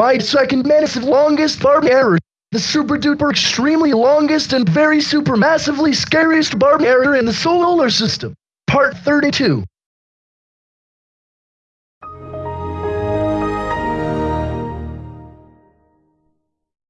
My second massive longest barb error. The super duper extremely longest and very super massively scariest barb error in the solar system. Part 32.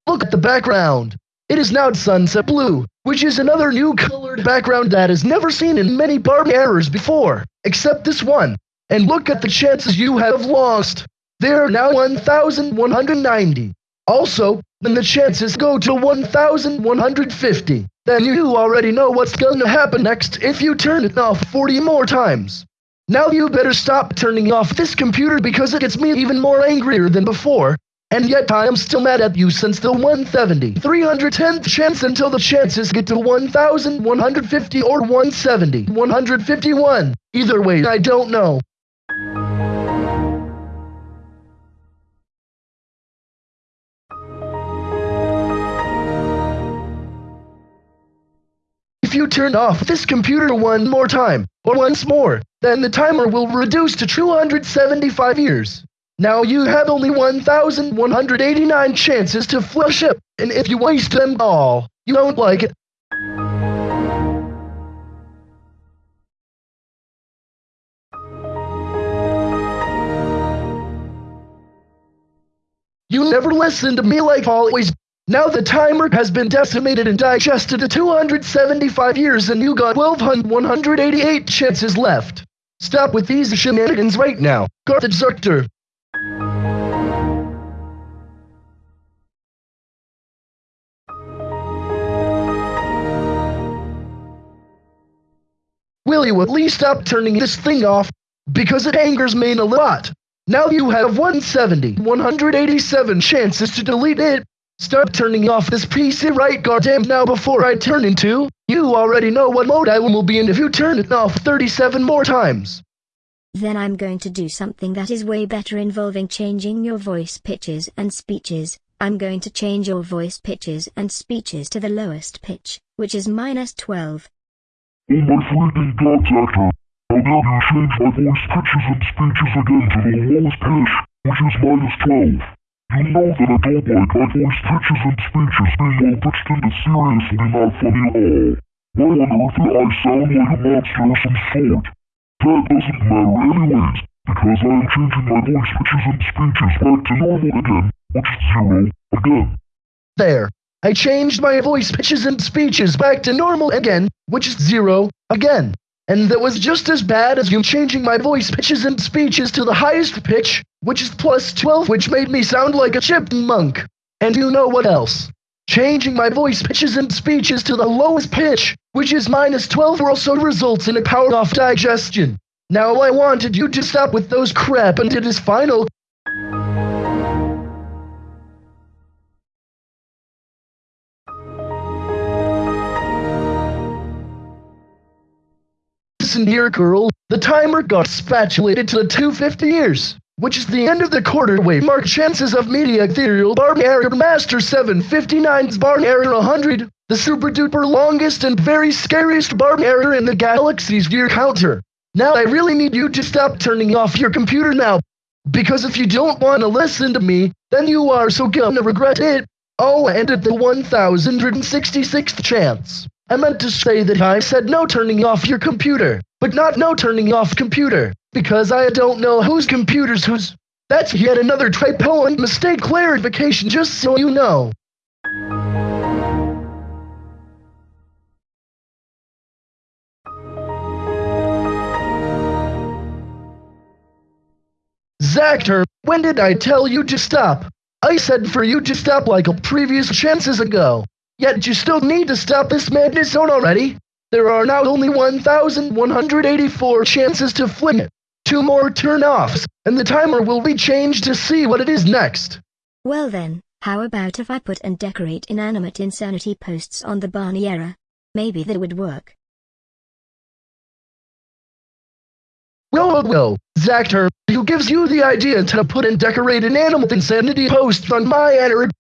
Look at the background. It is now sunset blue, which is another new colored background that is never seen in many barb errors before, except this one. And look at the chances you have lost. They are now 1,190. Also, then the chances go to 1,150. Then you already know what's gonna happen next if you turn it off 40 more times. Now you better stop turning off this computer because it gets me even more angrier than before. And yet I am still mad at you since the 170, 310th chance until the chances get to 1,150 or 170, 151. Either way, I don't know. If you turn off this computer one more time, or once more, then the timer will reduce to 275 years. Now you have only 1,189 chances to flush it, and if you waste them all, you don't like it. You never listen to me like always. Now the timer has been decimated and digested to 275 years and you got 1,188 chances left. Stop with these shenanigans right now. Carthage Zerkter. Will you at least stop turning this thing off? Because it angers me a lot. Now you have 170, 187 chances to delete it. Start turning off this PC right goddamn now before I turn into. You already know what mode I will be in if you turn it off 37 more times. Then I'm going to do something that is way better involving changing your voice pitches and speeches. I'm going to change your voice pitches and speeches to the lowest pitch, which is minus 12. Oh my freaking god, Zactor. How dare you change my voice pitches and speeches again to the lowest pitch, which is minus 12. You know that I don't like my voice pitches and speeches being all pitched into seriously not funny at all. Why on earth do I sound like a monster of some sort? That doesn't matter anyways, because I am changing my voice pitches and speeches back to normal again, which is zero, again. There. I changed my voice pitches and speeches back to normal again, which is zero, again. And that was just as bad as you changing my voice pitches and speeches to the highest pitch, which is plus 12, which made me sound like a chipmunk. And you know what else? Changing my voice pitches and speeches to the lowest pitch, which is minus 12, also results in a power off digestion. Now I wanted you to stop with those crap and it is final. Listen here, girl. The timer got spatulated to the 250 years, which is the end of the quarter wave mark chances of media ethereal bar error master 759's bar error 100, the super duper longest and very scariest bar error in the galaxy's year counter. Now I really need you to stop turning off your computer now, because if you don't want to listen to me, then you are so gonna regret it. Oh, and at the 1066th chance. I meant to say that I said no turning off your computer, but not no turning off computer, because I don't know whose computer's whose. That's yet another typo and mistake clarification just so you know. Zactor, when did I tell you to stop? I said for you to stop like a previous chances ago. Yet you still need to stop this madness zone already. There are now only 1,184 chances to flip it. Two more turn-offs, and the timer will be changed to see what it is next. Well then, how about if I put and decorate inanimate insanity posts on the Barney error? Maybe that would work. Well, well, well, Zactor, who gives you the idea to put and decorate inanimate insanity posts on my error?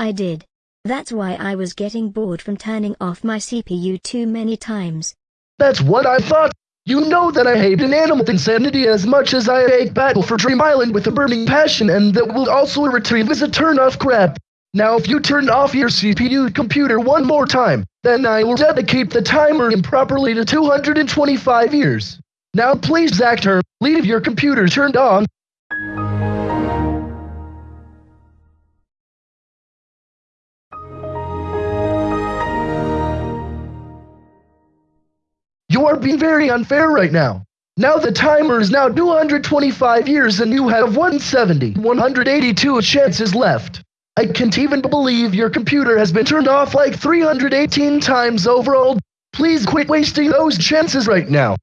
I did. That's why I was getting bored from turning off my CPU too many times. That's what I thought. You know that I hate an inanimate insanity as much as I hate Battle for Dream Island with a burning passion and that will also retrieve as a turn off crap. Now if you turn off your CPU computer one more time, then I will dedicate the timer improperly to 225 years. Now please Zactor, leave your computer turned on. Are being very unfair right now. Now the timer is now 225 years and you have 170, 182 chances left. I can't even believe your computer has been turned off like 318 times overall. Please quit wasting those chances right now.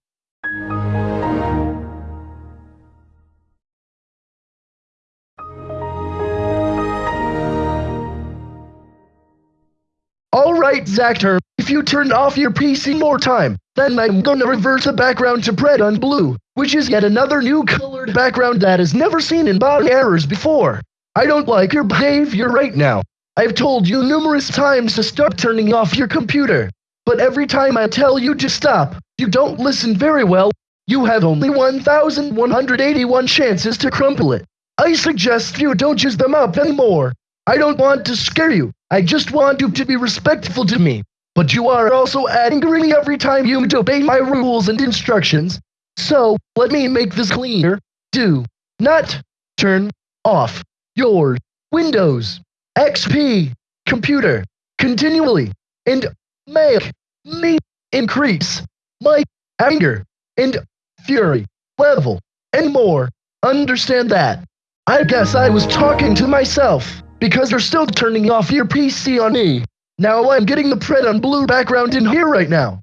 Alright, Zactor, if you turn off your PC more time, then I'm gonna revert the background to red on blue, which is yet another new colored background that is never seen in bot errors before. I don't like your behavior right now. I've told you numerous times to stop turning off your computer. But every time I tell you to stop, you don't listen very well. You have only 1,181 chances to crumple it. I suggest you don't use them up anymore. I don't want to scare you. I just want you to be respectful to me. But you are also angering me every time you obey my rules and instructions. So, let me make this clear. Do not turn off your Windows XP computer continually and make me increase my anger and fury level and more. Understand that? I guess I was talking to myself because you're still turning off your PC on me. Now I'm getting the print on blue background in here right now.